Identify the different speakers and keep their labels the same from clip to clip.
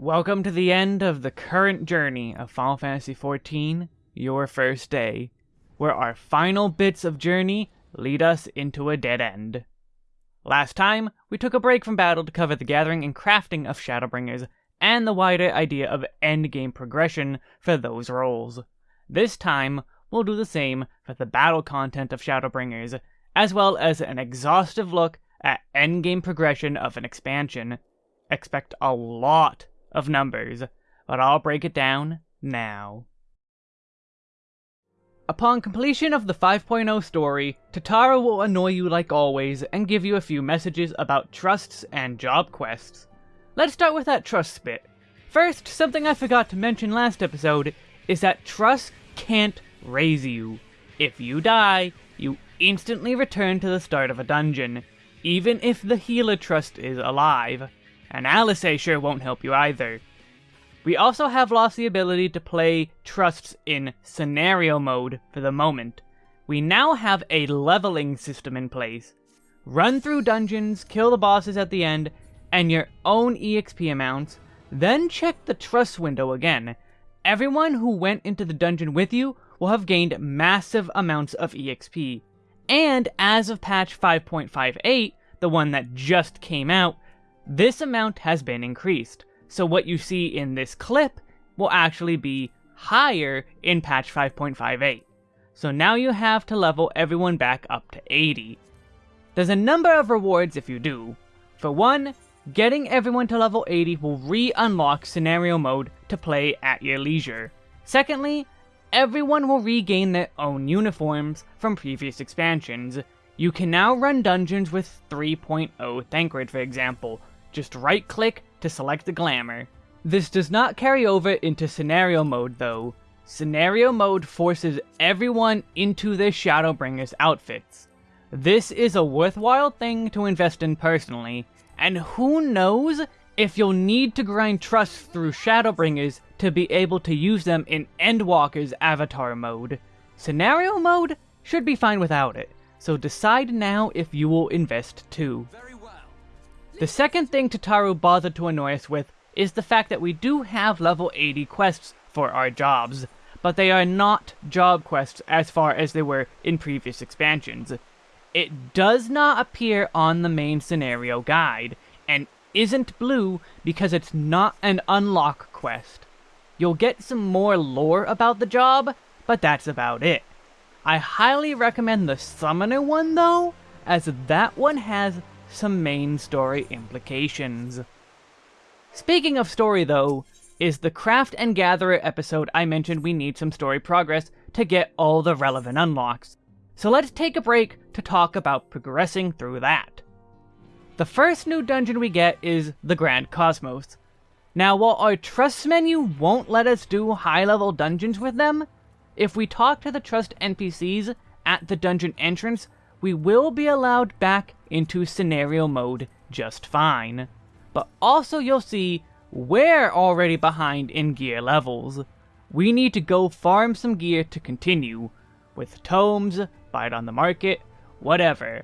Speaker 1: Welcome to the end of the current journey of Final Fantasy XIV, Your First Day, where our final bits of journey lead us into a dead end. Last time, we took a break from battle to cover the gathering and crafting of Shadowbringers, and the wider idea of endgame progression for those roles. This time, we'll do the same for the battle content of Shadowbringers, as well as an exhaustive look at endgame progression of an expansion. Expect a lot of numbers, but I'll break it down now. Upon completion of the 5.0 story, Tataru will annoy you like always and give you a few messages about trusts and job quests. Let's start with that trust bit. First, something I forgot to mention last episode is that trusts can't raise you. If you die, you instantly return to the start of a dungeon, even if the healer trust is alive and Alice sure won't help you either. We also have lost the ability to play trusts in scenario mode for the moment. We now have a leveling system in place. Run through dungeons, kill the bosses at the end, and your own EXP amounts, then check the trust window again. Everyone who went into the dungeon with you will have gained massive amounts of EXP. And as of patch 5.58, the one that just came out, this amount has been increased, so what you see in this clip will actually be higher in patch 5.58. So now you have to level everyone back up to 80. There's a number of rewards if you do. For one, getting everyone to level 80 will re-unlock scenario mode to play at your leisure. Secondly, everyone will regain their own uniforms from previous expansions. You can now run dungeons with 3.0 Thancred for example, just right click to select the glamour. This does not carry over into scenario mode though. Scenario mode forces everyone into their Shadowbringers outfits. This is a worthwhile thing to invest in personally, and who knows if you'll need to grind trust through Shadowbringers to be able to use them in Endwalker's avatar mode. Scenario mode should be fine without it, so decide now if you will invest too. The second thing Tataru bothered to annoy us with is the fact that we do have level 80 quests for our jobs, but they are not job quests as far as they were in previous expansions. It does not appear on the main scenario guide, and isn't blue because it's not an unlock quest. You'll get some more lore about the job, but that's about it. I highly recommend the Summoner one though, as that one has some main story implications. Speaking of story though, is the Craft and Gatherer episode I mentioned we need some story progress to get all the relevant unlocks. So let's take a break to talk about progressing through that. The first new dungeon we get is the Grand Cosmos. Now while our trust menu won't let us do high level dungeons with them, if we talk to the trust NPCs at the dungeon entrance, we will be allowed back into scenario mode just fine. But also you'll see we're already behind in gear levels. We need to go farm some gear to continue, with tomes, buy it on the market, whatever.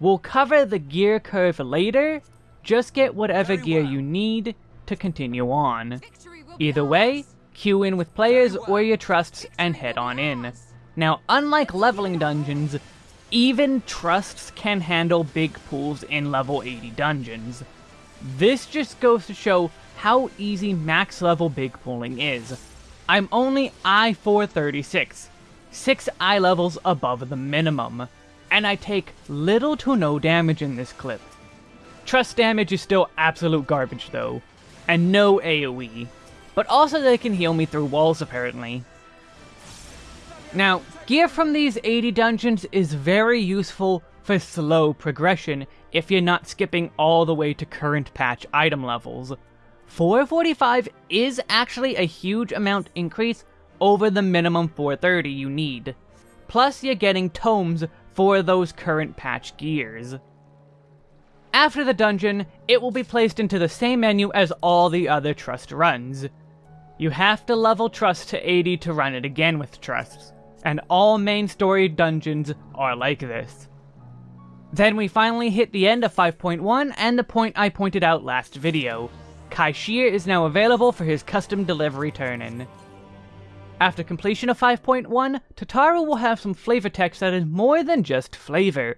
Speaker 1: We'll cover the gear curve later, just get whatever Very gear well. you need to continue on. Either way, queue in with players or your trusts and head on in. Now, unlike leveling dungeons, even trusts can handle big pools in level 80 dungeons. This just goes to show how easy max level big pooling is. I'm only I-436, 6 eye levels above the minimum, and I take little to no damage in this clip. Trust damage is still absolute garbage though, and no AoE, but also they can heal me through walls apparently. Now, gear from these 80 dungeons is very useful for slow progression if you're not skipping all the way to current patch item levels. 445 is actually a huge amount increase over the minimum 430 you need. Plus you're getting tomes for those current patch gears. After the dungeon, it will be placed into the same menu as all the other Trust runs. You have to level Trust to 80 to run it again with Trusts and all main story dungeons are like this. Then we finally hit the end of 5.1 and the point I pointed out last video. Kai-Shirr is now available for his custom delivery turn-in. After completion of 5.1, Tataru will have some flavor text that is more than just flavor.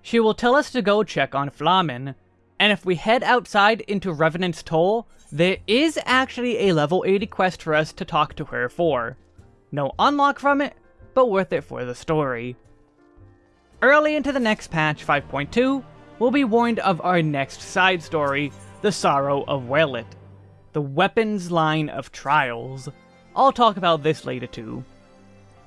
Speaker 1: She will tell us to go check on F'lhaminn, and if we head outside into Revenant's Toll, there is actually a level 80 quest for us to talk to her for. No unlock from it, but worth it for the story. Early into the next patch, 5.2, we'll be warned of our next side story, The Sorrow of Werlyt, the weapons line of trials. I'll talk about this later too.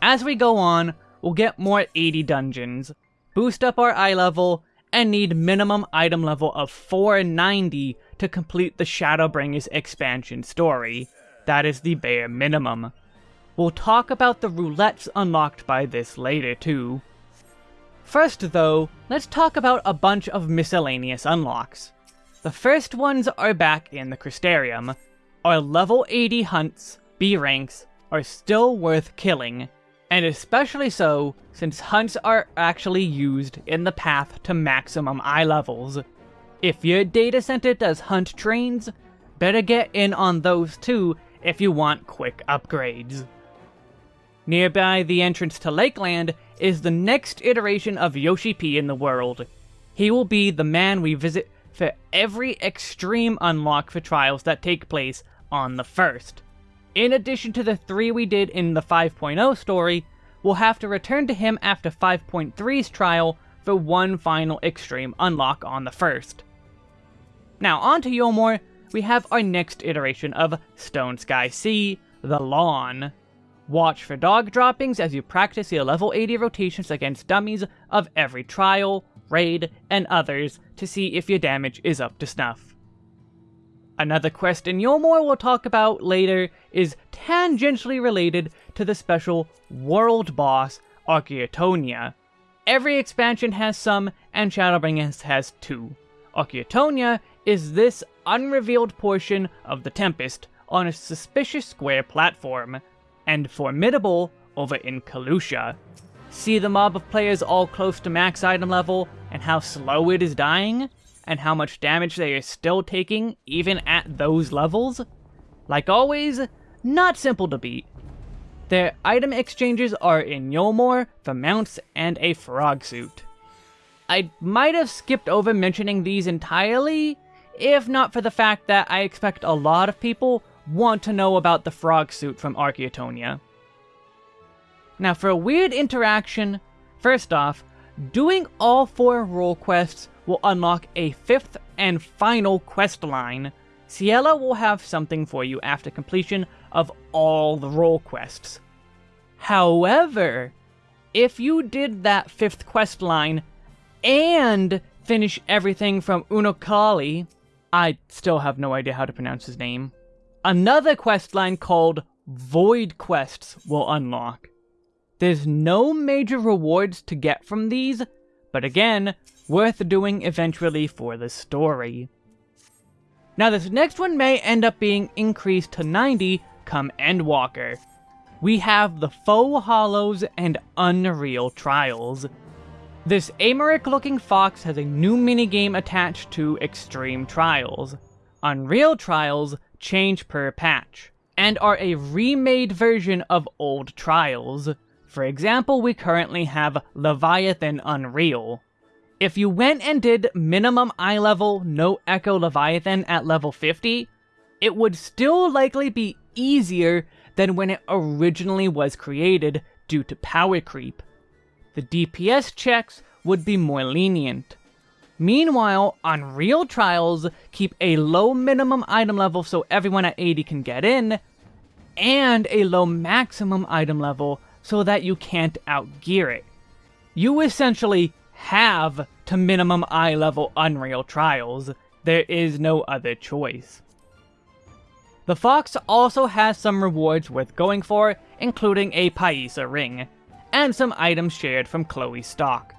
Speaker 1: As we go on, we'll get more 80 dungeons, boost up our eye level, and need minimum item level of 490 to complete the Shadowbringers expansion story. That is the bare minimum. We'll talk about the roulettes unlocked by this later too. First though, let's talk about a bunch of miscellaneous unlocks. The first ones are back in the Crystarium. Our level 80 hunts, B ranks, are still worth killing, and especially so since hunts are actually used in the path to maximum eye levels. If your data center does hunt trains, better get in on those too if you want quick upgrades. Nearby the entrance to Lakeland is the next iteration of Yoshi P in the world. He will be the man we visit for every extreme unlock for trials that take place on the first. In addition to the three we did in the 5.0 story, we'll have to return to him after 5.3's trial for one final extreme unlock on the first. Now on to Eulmore, we have our next iteration of Stone Sky Sea, the Lawn. Watch for dog droppings as you practice your level 80 rotations against dummies of every trial, raid, and others to see if your damage is up to snuff. Another quest in Eulmore we'll talk about later is tangentially related to the special world boss, Archaeotania. Every expansion has some, and Shadowbringers has two. Archaeotania is this unrevealed portion of the Tempest on a suspicious square platform, and formidable over in Kholusia. See the mob of players all close to max item level, and how slow it is dying? and how much damage they are still taking even at those levels? Like always, not simple to beat. Their item exchanges are in Eulmore for mounts and a frog suit. I might have skipped over mentioning these entirely, if not for the fact that I expect a lot of people want to know about the frog suit from Archaeotania. Now for a weird interaction, first off, doing all four role quests will unlock a fifth and final quest line. Ciela will have something for you after completion of all the role quests. However, if you did that fifth quest line and finish everything from Unukalhai, I still have no idea how to pronounce his name, another quest line called Void Quests will unlock. There's no major rewards to get from these, but again, worth doing eventually for the story. Now this next one may end up being increased to 90 come Endwalker. We have the Faux Hollows and Unreal Trials. This Americ looking fox has a new minigame attached to Extreme Trials. Unreal Trials change per patch, and are a remade version of old Trials. For example, we currently have Leviathan Unreal, if you went and did minimum eye level no Echo Leviathan at level 50, it would still likely be easier than when it originally was created due to power creep. The DPS checks would be more lenient. Meanwhile, Unreal Trials keep a low minimum item level so everyone at 80 can get in, and a low maximum item level so that you can't outgear it. You essentially have to minimum eye level Unreal Trials. There is no other choice. The Fox also has some rewards worth going for, including a Paisa ring, and some items shared from Khloe's stock.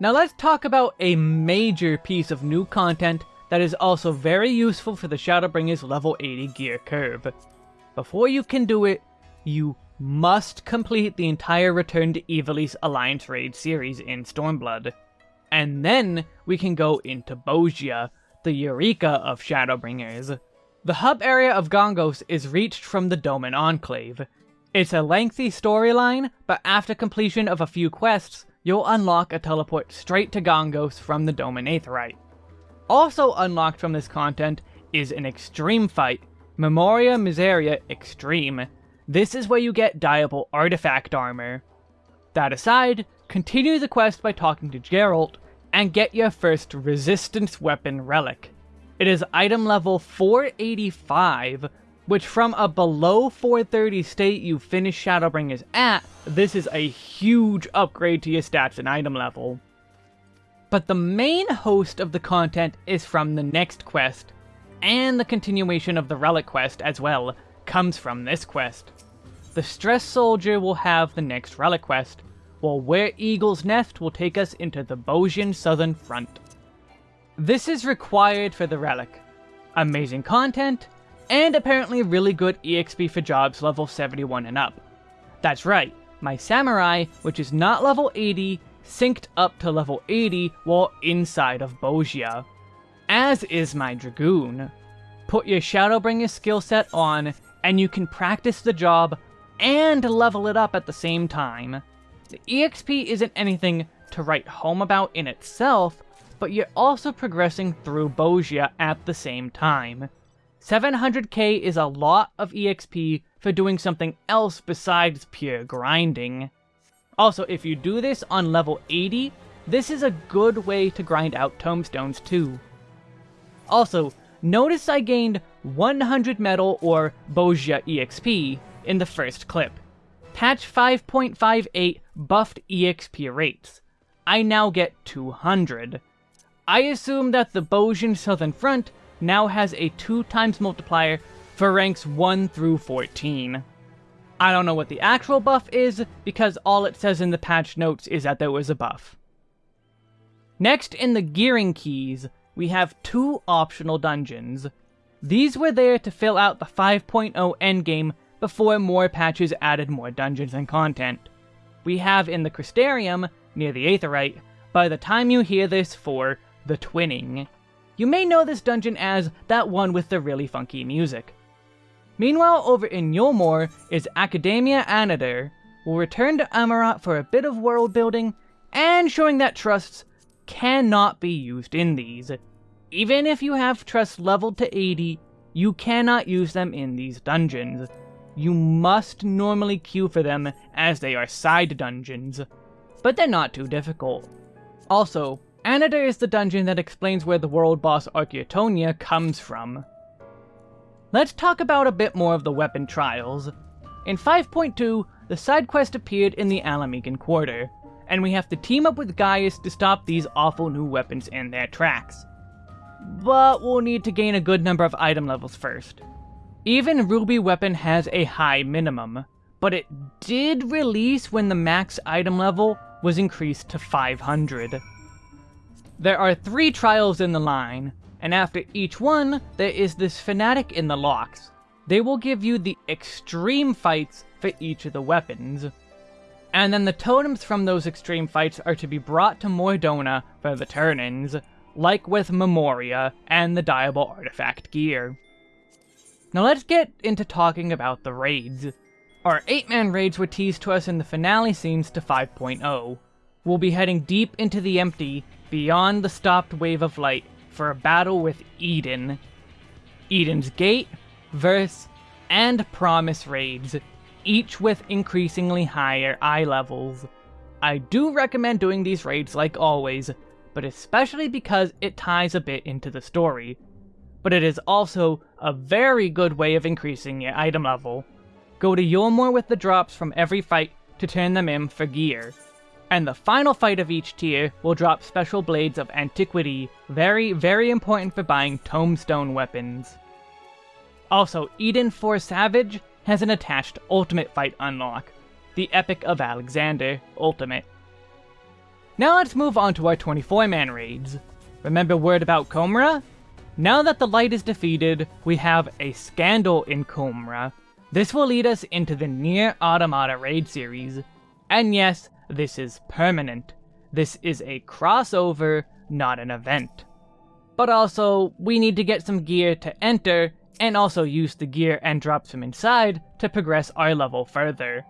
Speaker 1: Now let's talk about a major piece of new content that is also very useful for the Shadowbringers level 80 gear curve. Before you can do it, you must complete the entire Return to Ivalice Alliance Raid series in Stormblood. And then we can go into Bozja, the Eureka of Shadowbringers. The hub area of Gangos is reached from the Doman Enclave. It's a lengthy storyline, but after completion of a few quests, you'll unlock a teleport straight to Gangos from the Doman Aetheryte. Also unlocked from this content is an extreme fight, Memoria Miseria Extreme. This is where you get Diable Artifact Armor. That aside, continue the quest by talking to Gerolt, and get your first Resistance Weapon Relic. It is item level 485, which from a below 430 state you finish Shadowbringers at, this is a huge upgrade to your stats and item level. But the main host of the content is from the next quest, and the continuation of the Relic quest as well comes from this quest. The Stress Soldier will have the next Relic quest, while Where Eagle's Nest will take us into the Bozjan Southern Front. This is required for the Relic. Amazing content, and apparently really good EXP for jobs level 71 and up. That's right, my Samurai, which is not level 80, synced up to level 80 while inside of Bozja. As is my Dragoon. Put your Shadowbringer skill set on, and you can practice the job and level it up at the same time. The EXP isn't anything to write home about in itself, but you're also progressing through Bozja at the same time. 700k is a lot of EXP for doing something else besides pure grinding. Also, if you do this on level 80, this is a good way to grind out tombstones too. Also, notice I gained 100 metal or Bozja EXP in the first clip. Patch 5.58 buffed EXP rates. I now get 200. I assume that the Bozjan Southern Front now has a 2 times multiplier for ranks 1 through 14. I don't know what the actual buff is, because all it says in the patch notes is that there was a buff. Next in the gearing keys, we have two optional dungeons. These were there to fill out the 5.0 endgame before more patches added more dungeons and content. We have in the Crystarium, near the Aetheryte, by the time you hear this for the Twinning. You may know this dungeon as that one with the really funky music. Meanwhile, over in Eulmore is Akadaemia Anyder. We'll return to Amaurot for a bit of world building, and showing that trusts cannot be used in these. Even if you have trusts leveled to 80, you cannot use them in these dungeons. You must normally queue for them as they are side dungeons, but they're not too difficult. Also, Anyder is the dungeon that explains where the world boss Archaeotania comes from. Let's talk about a bit more of the weapon trials. In 5.2, the side quest appeared in the Ala Mhigan Quarter, and we have to team up with Gaius to stop these awful new weapons in their tracks. But we'll need to gain a good number of item levels first. Even Ruby Weapon has a high minimum, but it did release when the max item level was increased to 500. There are three trials in the line, and after each one, there is this fanatic in the locks. They will give you the extreme fights for each of the weapons. And then the totems from those extreme fights are to be brought to Mor Dhona for the turn-ins, like with Memoria and the Diable Artifact gear. Now let's get into talking about the raids. Our 8-man raids were teased to us in the finale scenes to 5.0. We'll be heading deep into the empty, beyond the stopped wave of light, for a battle with Eden. Eden's Gate, Verse, and Promise raids, each with increasingly higher eye levels. I do recommend doing these raids like always, but especially because it ties a bit into the story. But it is also a very good way of increasing your item level. Go to Eulmore with the drops from every fight to turn them in for gear. And the final fight of each tier will drop special blades of antiquity, very, very important for buying tombstone weapons. Also, Eden 4 Savage has an attached ultimate fight unlock, the Epic of Alexander Ultimate. Now let's move on to our 24-man raids. Remember word about Komra? Now that the light is defeated, we have a scandal in Komra. This will lead us into the NieR Automata raid series. And yes, this is permanent. This is a crossover, not an event. but also we need to get some gear to enter and also use the gear and drops from inside to progress our level further.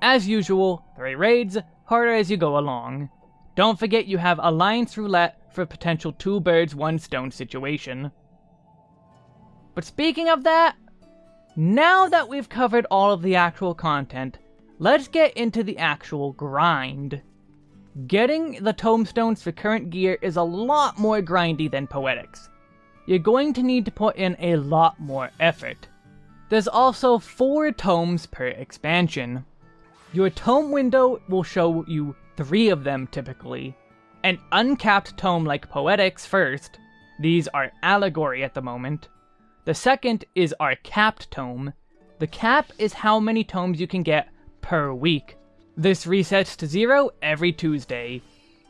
Speaker 1: As usual, 3 raids, harder as you go along. Don't forget you have Alliance Roulette for potential 2 birds 1 stone situation. But speaking of that, now that we've covered all of the actual content, let's get into the actual grind. Getting the tomestones for current gear is a lot more grindy than Poetics you're going to need to put in a lot more effort. There's also 4 tomes per expansion. Your tome window will show you 3 of them typically. An uncapped tome like Poetics first, these are allegory at the moment. The second is our capped tome. The cap is how many tomes you can get per week. This resets to zero every Tuesday.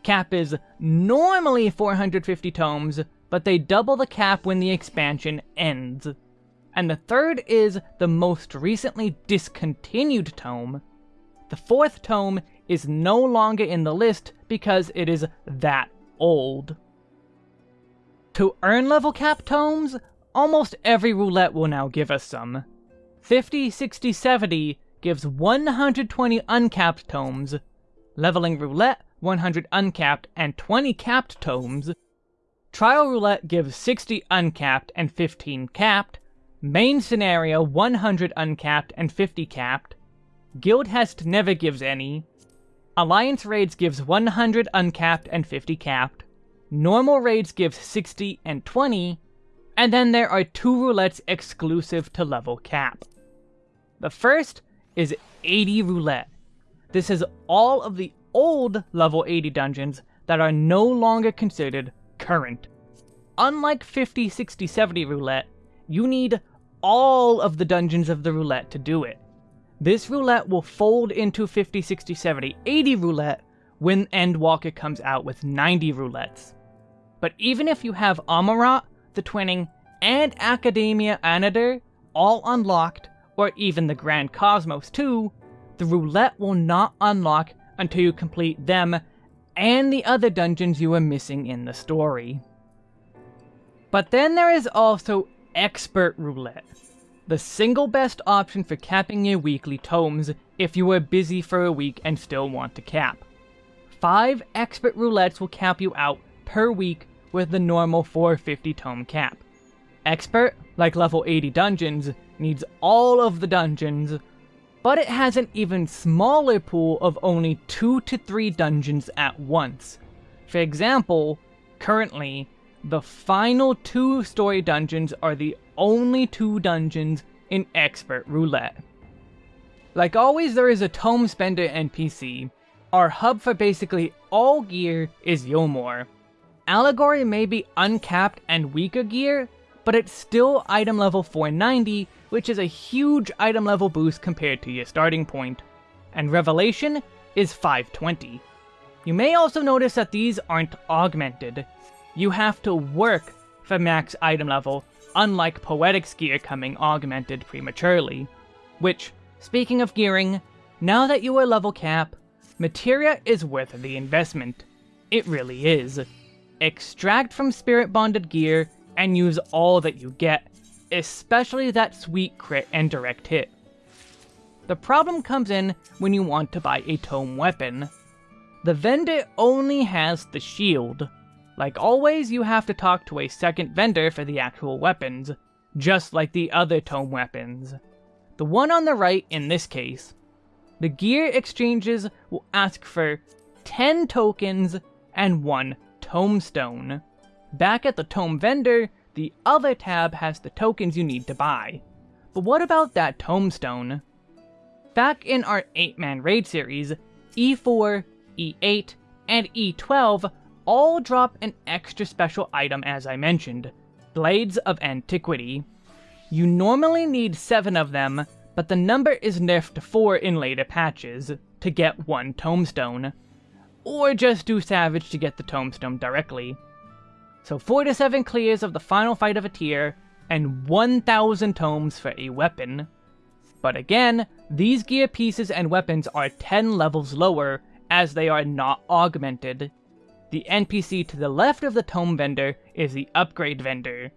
Speaker 1: Cap is normally 450 tomes, but they double the cap when the expansion ends. And the third is the most recently discontinued tome. The fourth tome is no longer in the list because it is that old. To earn level cap tomes, almost every roulette will now give us some. 50, 60, 70 gives 120 uncapped tomes. Leveling roulette, 100 uncapped and 20 capped tomes. Trial Roulette gives 60 uncapped and 15 capped, Main Scenario 100 uncapped and 50 capped, Guildhest never gives any, Alliance Raids gives 100 uncapped and 50 capped, Normal Raids gives 60 and 20, and then there are two roulettes exclusive to level cap. The first is 80 Roulette. This is all of the old level 80 dungeons that are no longer considered current. Unlike 50, 60, 70 roulette, you need all of the dungeons of the roulette to do it. This roulette will fold into 50, 60, 70, 80 roulette when Endwalker comes out with 90 roulettes. But even if you have Amaurot, the Twinning, and Akadaemia Anyder all unlocked, or even the Grand Cosmos too, the roulette will not unlock until you complete them and the other dungeons you are missing in the story. But then there is also Expert Roulette, the single best option for capping your weekly tomes if you are busy for a week and still want to cap. 5 Expert Roulettes will cap you out per week with the normal 450 tome cap. Expert, like level 80 dungeons, needs all of the dungeons, but it has an even smaller pool of only 2 to 3 dungeons at once. For example, currently, the final two story dungeons are the only two dungeons in Expert Roulette. Like always, there is a Tome Spender NPC. Our hub for basically all gear is Eulmore. Allegory may be uncapped and weaker gear, but it's still item level 490 which is a huge item level boost compared to your starting point. And Revelation is 520. You may also notice that these aren't augmented. You have to work for max item level, unlike Poetics gear coming augmented prematurely. Which, speaking of gearing, now that you are level cap, Materia is worth the investment. It really is. Extract from Spirit Bonded gear and use all that you get, especially that sweet crit and direct hit. The problem comes in when you want to buy a tome weapon. The vendor only has the shield. Like always, you have to talk to a second vendor for the actual weapons, just like the other tome weapons. The one on the right in this case. The gear exchanges will ask for 10 tokens and 1 tome stone. Back at the tome vendor, the other tab has the tokens you need to buy. But what about that tombstone? Back in our 8-man raid series, E4, E8, and E12 all drop an extra special item as I mentioned, Blades of Antiquity. You normally need 7 of them, but the number is nerfed to 4 in later patches, to get one tombstone. Or just do Savage to get the tombstone directly. So 4 to 7 clears of the final fight of a tier, and 1000 tomes for a weapon. But again, these gear pieces and weapons are 10 levels lower, as they are not augmented. The NPC to the left of the tome vendor is the upgrade vendor.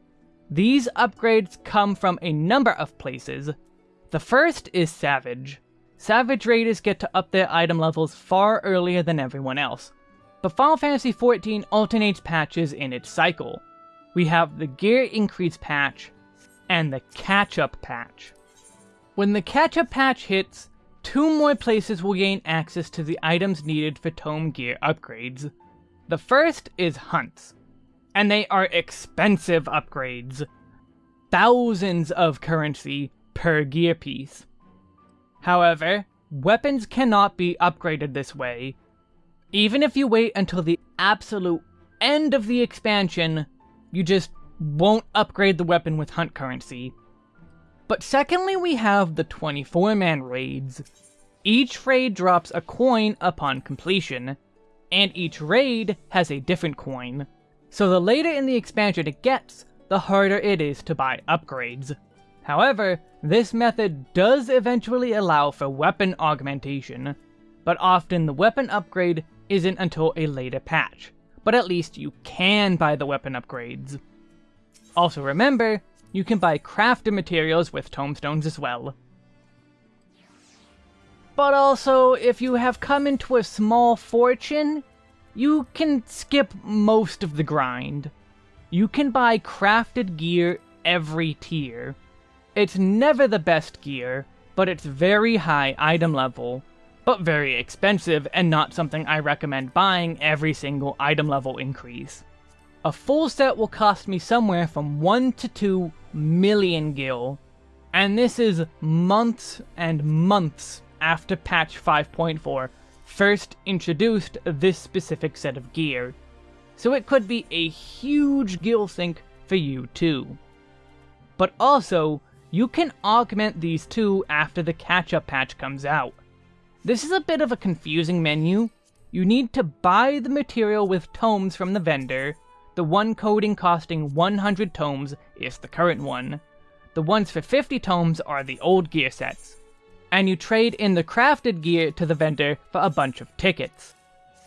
Speaker 1: These upgrades come from a number of places. The first is Savage. Savage Raiders get to up their item levels far earlier than everyone else, but Final Fantasy XIV alternates patches in its cycle. We have the Gear Increase patch and the Catch-Up patch. When the Catch-Up patch hits, two more places will gain access to the items needed for Tome Gear upgrades. The first is hunts, and they are expensive upgrades. Thousands of currency per gear piece. However, weapons cannot be upgraded this way. Even if you wait until the absolute end of the expansion, you just won't upgrade the weapon with hunt currency. But secondly, we have the 24-man raids. Each raid drops a coin upon completion, and each raid has a different coin. So the later in the expansion it gets, the harder it is to buy upgrades. However, this method does eventually allow for weapon augmentation, but often the weapon upgrade isn't until a later patch, but at least you can buy the weapon upgrades. Also remember, you can buy crafted materials with tombstones as well. But also, if you have come into a small fortune, you can skip most of the grind. You can buy crafted gear every tier. It's never the best gear, but it's very high item level, but very expensive and not something I recommend buying every single item level increase. A full set will cost me somewhere from 1 to 2 million gil, and this is months and months after patch 5.4 first introduced this specific set of gear, so it could be a huge gil sink for you too. But also, you can augment these two after the catch-up patch comes out. This is a bit of a confusing menu. You need to buy the material with tomes from the vendor, the one coding costing 100 tomes is the current one. The ones for 50 tomes are the old gear sets, and you trade in the crafted gear to the vendor for a bunch of tickets.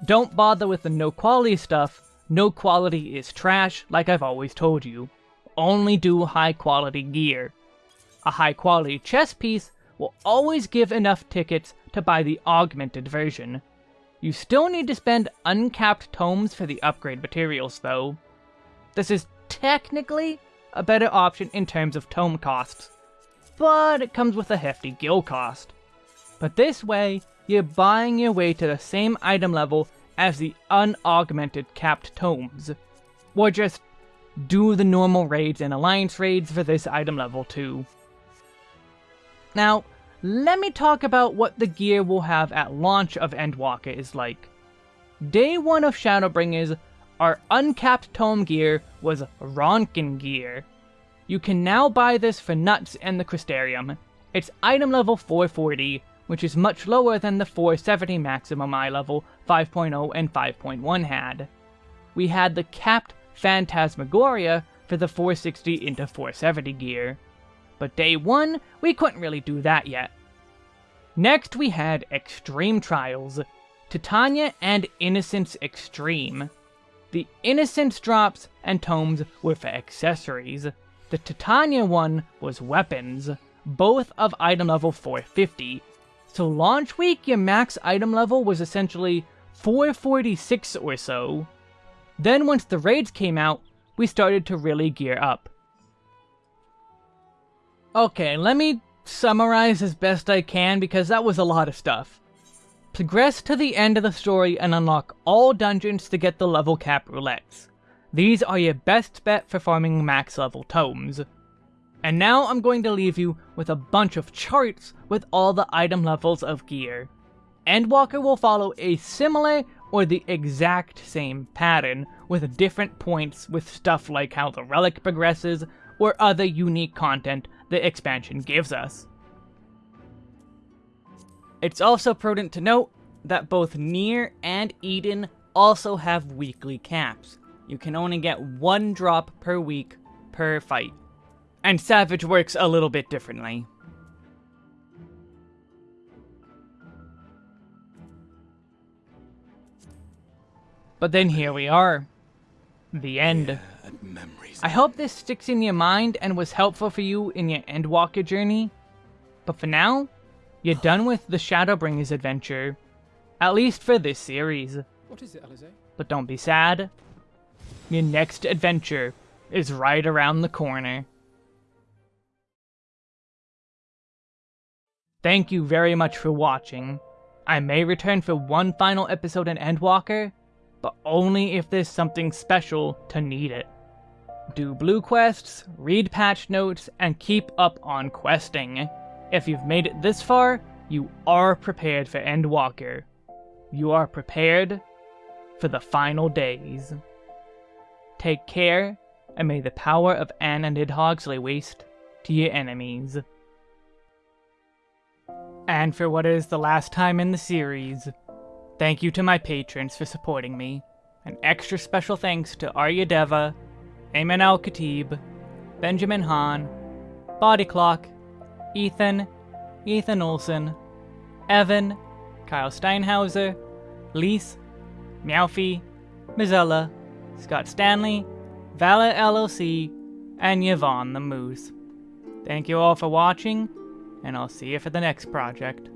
Speaker 1: Don't bother with the no quality stuff, no quality is trash like I've always told you. Only do high quality gear. A high quality chess piece will always give enough tickets to buy the augmented version. You still need to spend uncapped tomes for the upgrade materials though. This is technically a better option in terms of tome costs, but it comes with a hefty gil cost. But this way, you're buying your way to the same item level as the unaugmented capped tomes. Or just do the normal raids and alliance raids for this item level too. Now, let me talk about what the gear we'll have at launch of Endwalker is like. Day 1 of Shadowbringers, our uncapped tome gear was Ronkan gear. You can now buy this for Nuts and the Crystarium. It's item level 440, which is much lower than the 470 maximum eye level 5.0 and 5.1 had. We had the capped Phantasmagoria for the 460 into 470 gear. But day 1, we couldn't really do that yet. Next we had Extreme Trials, Titania and Innocence Extreme. The Innocence drops and tomes were for accessories, the Titania one was weapons, both of item level 450. So launch week, your max item level was essentially 446 or so. Then once the raids came out, we started to really gear up. Okay, let me summarize as best I can because that was a lot of stuff. Progress to the end of the story and unlock all dungeons to get the level cap roulettes. These are your best bet for farming max level tomes. And now I'm going to leave you with a bunch of charts with all the item levels of gear. Endwalker will follow a similar or the exact same pattern with different points with stuff like how the relic progresses or other unique content the expansion gives us. It's also prudent to note that both Nier and Eden also have weekly caps, you can only get one drop per week per fight. And Savage works a little bit differently. But then here we are. The end. I hope this sticks in your mind and was helpful for you in your Endwalker journey. But for now, you're done with the Shadowbringers adventure. At least for this series.
Speaker 2: What is it, Alisaie?
Speaker 1: But don't be sad. Your next adventure is right around the corner. Thank you very much for watching. I may return for one final episode in Endwalker, but only if there's something special to need it. Do blue quests, read patch notes, and keep up on questing. If you've made it this far, you are prepared for Endwalker. You are prepared for the final days. Take care, and may the power of Anne and Nidhogg lay waste to your enemies. And for what is the last time in the series, thank you to my patrons for supporting me. An extra special thanks to Arya Deva, Ayman Al Khatib, Benjamin Hahn, Body Clock, Ethan, Ethan Olson, Evan, Kyle Steinhauser, Lise, Meowfie, Mizella, Scott Stanley, Vala LLC, and Yvonne the Moose. Thank you all for watching, and I'll see you for the next project.